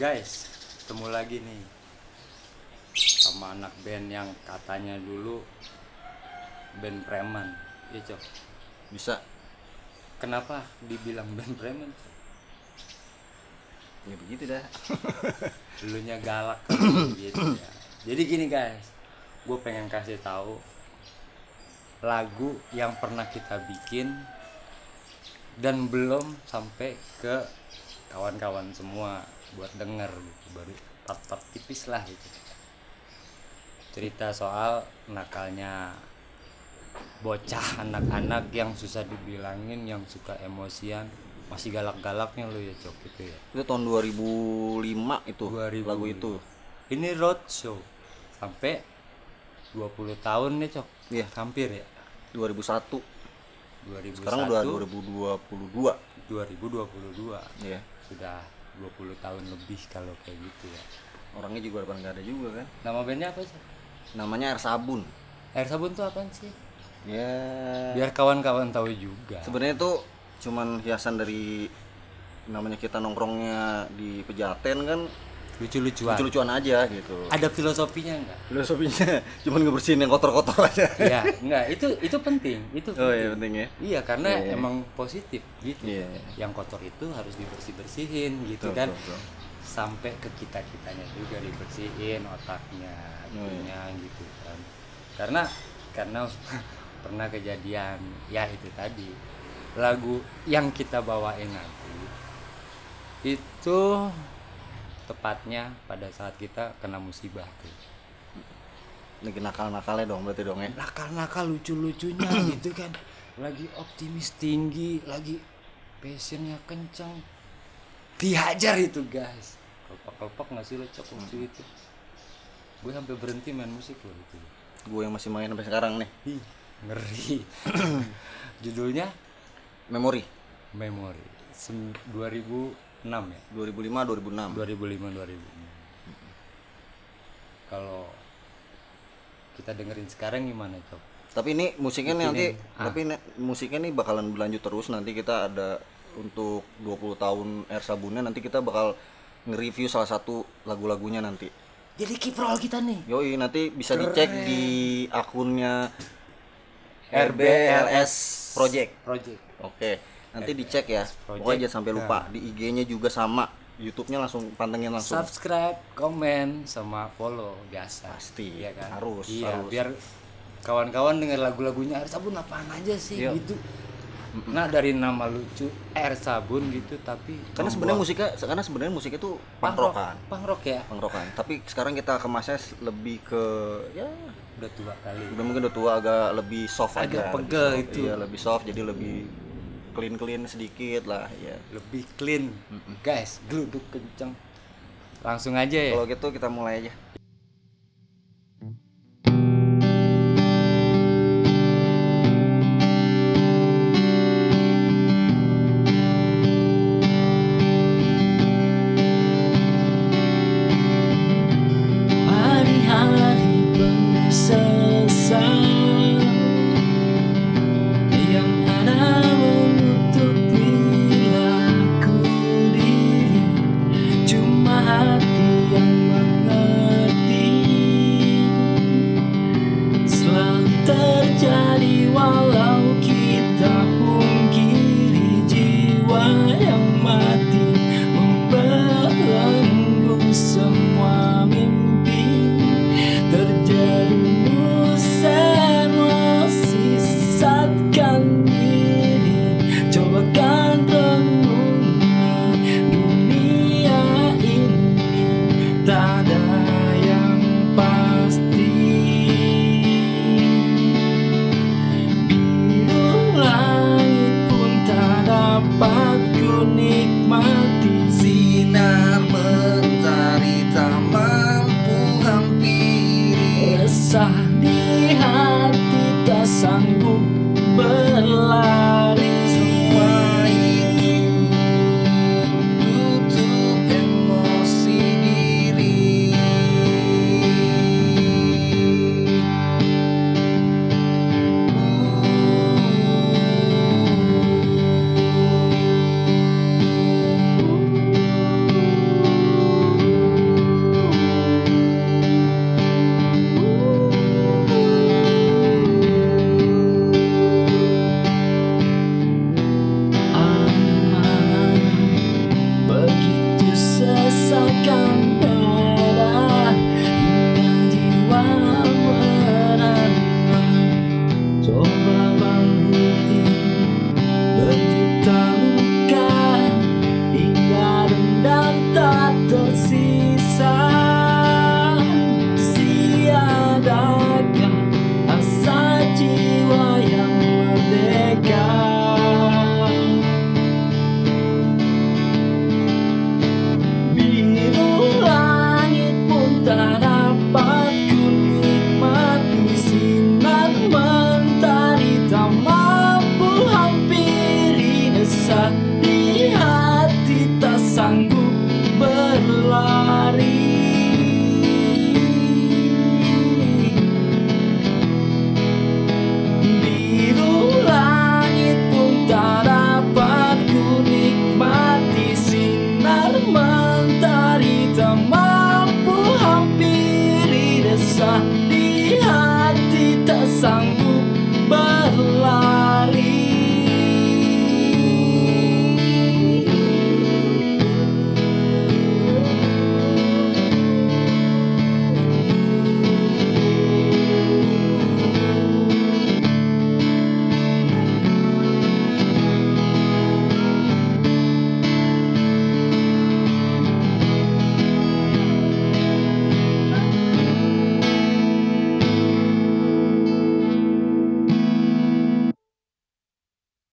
Guys, ketemu lagi nih sama anak band yang katanya dulu band preman. Iya, Cok. bisa Kenapa dibilang band preman? Cok? ya begitu dah Dulunya galak kan, gitu ya. Jadi gini guys, gue pengen kasih tahu lagu yang pernah kita bikin dan belum sampai ke kawan-kawan semua buat denger gitu baru part-part tipis lah gitu. Cerita soal nakalnya bocah anak-anak yang susah dibilangin yang suka emosian masih galak-galaknya lo ya cok gitu ya. Itu tahun 2005 itu 2005. lagu itu. Ini roadshow sampai 20 tahun nih cok. Iya. hampir ya? 2001 2001 sekarang udah 2022 2022 ya sudah 20 tahun lebih kalau kayak gitu ya. Orangnya juga depan nggak ada juga kan? Nama bandnya apa sih? Namanya air sabun. Air sabun tuh apaan sih? Ya. Biar kawan-kawan tahu juga. Sebenarnya itu cuman hiasan dari namanya kita nongkrongnya di pejaten kan lucu-lucuan lucu-lucuan aja gitu ada filosofinya enggak filosofinya cuman ngebersihin yang kotor-kotor aja ya enggak itu itu penting itu oh penting. iya penting ya Iya karena Iya, iya. emang positif gitu. Iya. Yang kotor itu harus dibersih bersihin gitu Betul, kan. betul, betul. Sampai ke kita kitanya juga dibersihin otaknya, Oh, iya. gitu kan. Karena karena pernah kejadian ya itu tadi lagu yang kita bawain nanti itu tepatnya pada saat kita kena musibah tuh. Lagi nakal-nakalnya dong berarti dong ya? Nakal-nakal lucu-lucunya gitu kan. Lagi optimis tinggi lagi passionnya kencang dihajar itu guys. Kelopak-kelopak nggak sih lo cok waktu hmm. itu? Gue sampai berhenti main musik loh itu. Gue yang masih main sampai sekarang nih. Hi, ngeri. Judulnya? Memori memori 2000 6 ya? 2005 2006. 2005 2006. Kalau kita dengerin sekarang gimana, Cok? Tapi ini musiknya nih nanti ah. tapi ini, musiknya nih bakalan berlanjut terus nanti kita ada untuk 20 tahun Air Sabunnya nanti kita bakal nge-review salah satu lagu-lagunya nanti. Jadi kiprol kita nih. Yoi, nanti bisa Keren. dicek di akunnya RBLS Project. Project. Oke. Okay nanti dicek ya Project. pokoknya jangan sampai lupa di IG-nya juga sama YouTube-nya langsung pantengin langsung subscribe, komen, sama follow biasa. Pasti. Iya kan? Harus, Iya, harus. biar kawan-kawan denger lagu-lagunya air sabun apaan aja sih Iya. gitu. Nah, dari nama lucu air sabun gitu tapi karena sebenarnya musiknya karena sebenarnya musiknya tuh punk rock ya. punk rockan tapi sekarang kita kemasnya lebih ke ya Udah tua kali. udah mungkin udah tua agak lebih soft Agak aja pegel itu. iya lebih soft jadi lebih clean clean sedikit lah ya Lebih clean. Guys, geluduk kenceng. Langsung aja ya. kalau gitu kita mulai aja terjadi walau